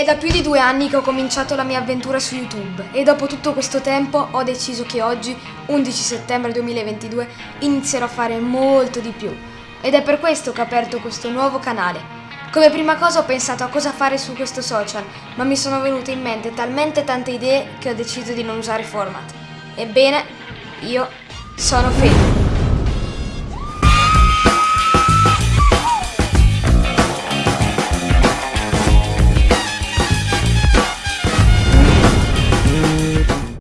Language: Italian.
È da più di due anni che ho cominciato la mia avventura su YouTube e dopo tutto questo tempo ho deciso che oggi, 11 settembre 2022, inizierò a fare molto di più. Ed è per questo che ho aperto questo nuovo canale. Come prima cosa ho pensato a cosa fare su questo social, ma mi sono venute in mente talmente tante idee che ho deciso di non usare format. Ebbene, io sono Fede.